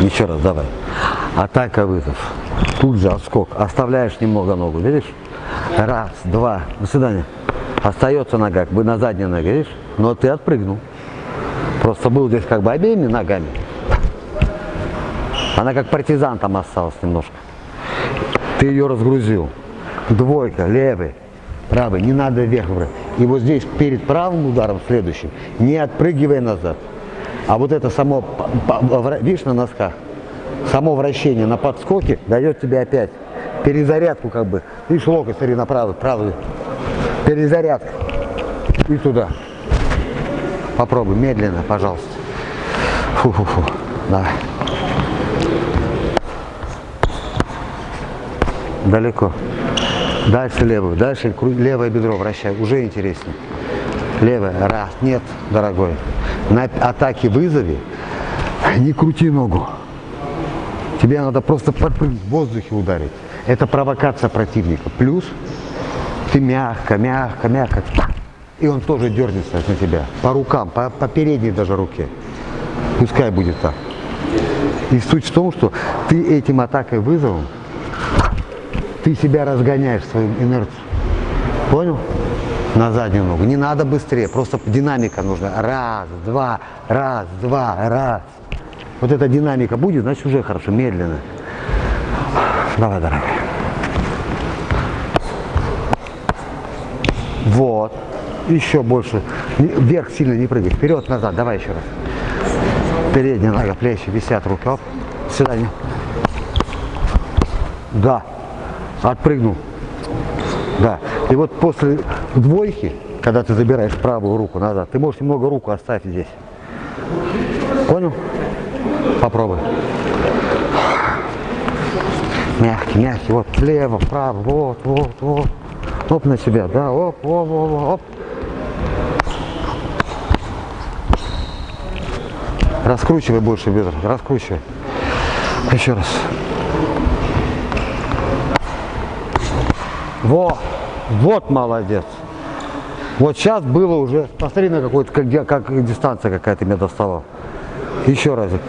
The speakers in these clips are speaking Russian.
Еще раз, давай. Атака, вызов. Тут же отскок. Оставляешь немного ногу, видишь? Раз, два. До свидания. Остается нога, как бы на задней ноге, видишь? Но ты отпрыгнул. Просто был здесь как бы обеими ногами. Она как партизан там осталась немножко. Ты ее разгрузил. Двойка, левый, правый, не надо вверх брать. И вот здесь перед правым ударом следующим не отпрыгивай назад. А вот это само, видишь, на носках, само вращение на подскоке дает тебе опять перезарядку как бы. Видишь, локоть, смотри, на правый, правый. Перезарядка. И туда. Попробуй, медленно, пожалуйста. Фу-фу-фу. Давай. Далеко. Дальше левую. Дальше левое бедро вращай. Уже интереснее. Левое. Раз. Нет, дорогой. На атаке вызове не крути ногу. Тебе надо просто подпрыгнуть, в воздухе ударить. Это провокация противника. Плюс ты мягко, мягко, мягко. И он тоже дернется на тебя. По рукам, по, по передней даже руке. Пускай будет так. И суть в том, что ты этим атакой вызовом, ты себя разгоняешь свою инерцию. Понял? На заднюю ногу. Не надо быстрее, просто динамика нужна. Раз, два, раз, два, раз. Вот эта динамика будет, значит уже хорошо, медленно. Давай, дорогая. Вот. Еще больше. Вверх сильно не прыгай. Вперед, назад. Давай еще раз. Передняя нога, плечи висят, руки. Оп. Сюда не. Да. Отпрыгнул. Да. И вот после двойки, когда ты забираешь правую руку назад, ты можешь немного руку оставить здесь. Понял? Попробуй. Мягкий, мягкий. Вот влево, вправо, вот, вот, вот. Оп на себя, да, оп, оп, оп, оп. Раскручивай больше бедра, раскручивай. Еще раз. Вот, вот молодец. Вот сейчас было уже, посмотри на какой-то, как, как дистанция какая-то меня достала. Еще разик.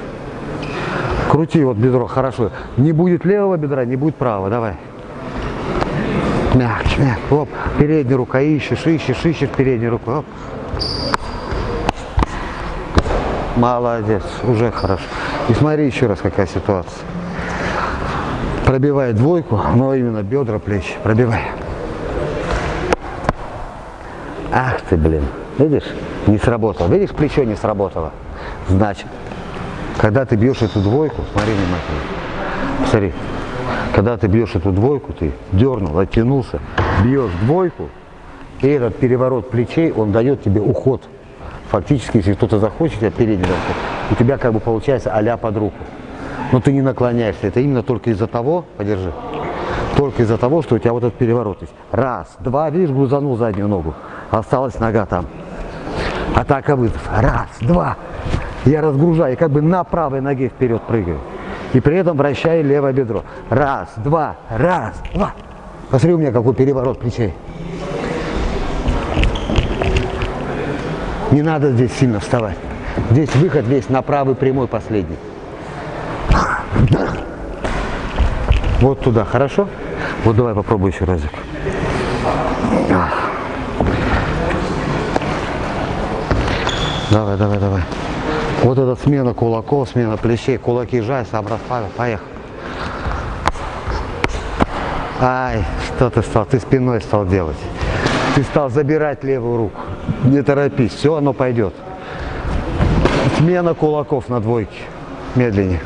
Крути вот бедро, хорошо. Не будет левого бедра, не будет правого. Давай. Мягче, мягче. Оп. Передняя рука ищешь, ищешь, ищешь переднюю руку. Оп. Молодец, уже хорошо. И смотри еще раз, какая ситуация. Пробивай двойку, но именно бедра, плечи. Пробивай. Ах ты, блин. Видишь? Не сработало. Видишь, плечо не сработало. Значит, когда ты бьешь эту двойку, смотри внимательно, смотри, когда ты бьешь эту двойку, ты дернул, оттянулся, бьешь двойку, и этот переворот плечей, он дает тебе уход. Фактически, если кто-то захочет тебя передний у тебя как бы получается а под руку. Но ты не наклоняешься. Это именно только из-за того, подержи, только из-за того, что у тебя вот этот переворот есть. Раз, два, видишь, грузанул заднюю ногу. Осталась нога там. Атака вызов. Раз, два, я разгружаю, и как бы на правой ноге вперед прыгаю. И при этом вращаю левое бедро. Раз, два, раз, два. Посмотри, у меня какой переворот плечей. Не надо здесь сильно вставать. Здесь выход весь на правый прямой последний. Вот туда, хорошо? Вот давай попробуй еще разик. Давай, давай, давай. Вот эта смена кулаков, смена плечей, кулаки жай, сам расправил, поехал. Ай, что ты стал, ты спиной стал делать. Ты стал забирать левую руку. Не торопись, все, оно пойдет. Смена кулаков на двойке. Медленнее.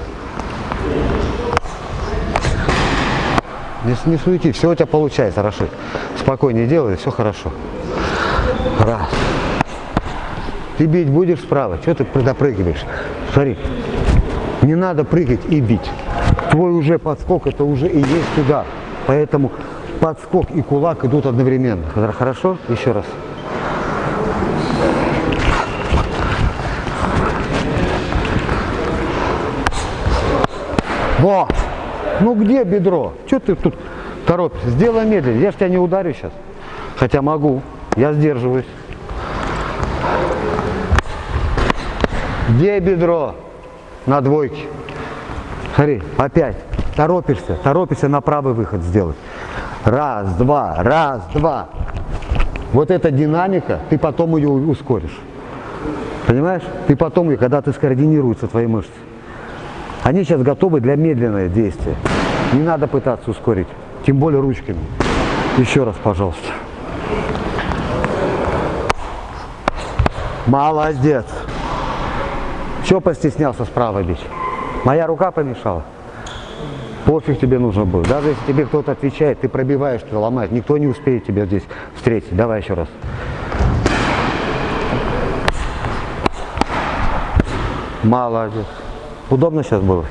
Не, не суети, все у тебя получается, Рашид. Спокойнее делай, все хорошо. Раз. Ты бить будешь справа, что ты допрыгиваешь? Смотри, не надо прыгать и бить. Твой уже подскок, это уже и есть туда. Поэтому подскок и кулак идут одновременно. Хорошо? Еще раз. Во! Ну где бедро? Что ты тут торопишься? Сделай медленно. Я же тебя не ударю сейчас. Хотя могу. Я сдерживаюсь. Где бедро? На двойке. Смотри, опять. Торопишься, торопишься на правый выход сделать. Раз, два, раз, два. Вот эта динамика, ты потом ее ускоришь. Понимаешь? Ты потом, ее, когда ты скоординируются твои мышцы. Они сейчас готовы для медленного действия. Не надо пытаться ускорить. Тем более ручками. Еще раз, пожалуйста. Молодец. Чего постеснялся справа бить? Моя рука помешала. Пофиг тебе нужно было. Даже если тебе кто-то отвечает, ты пробиваешь, ты ломаешь. Никто не успеет тебя здесь встретить. Давай еще раз. Молодец. Удобно сейчас было?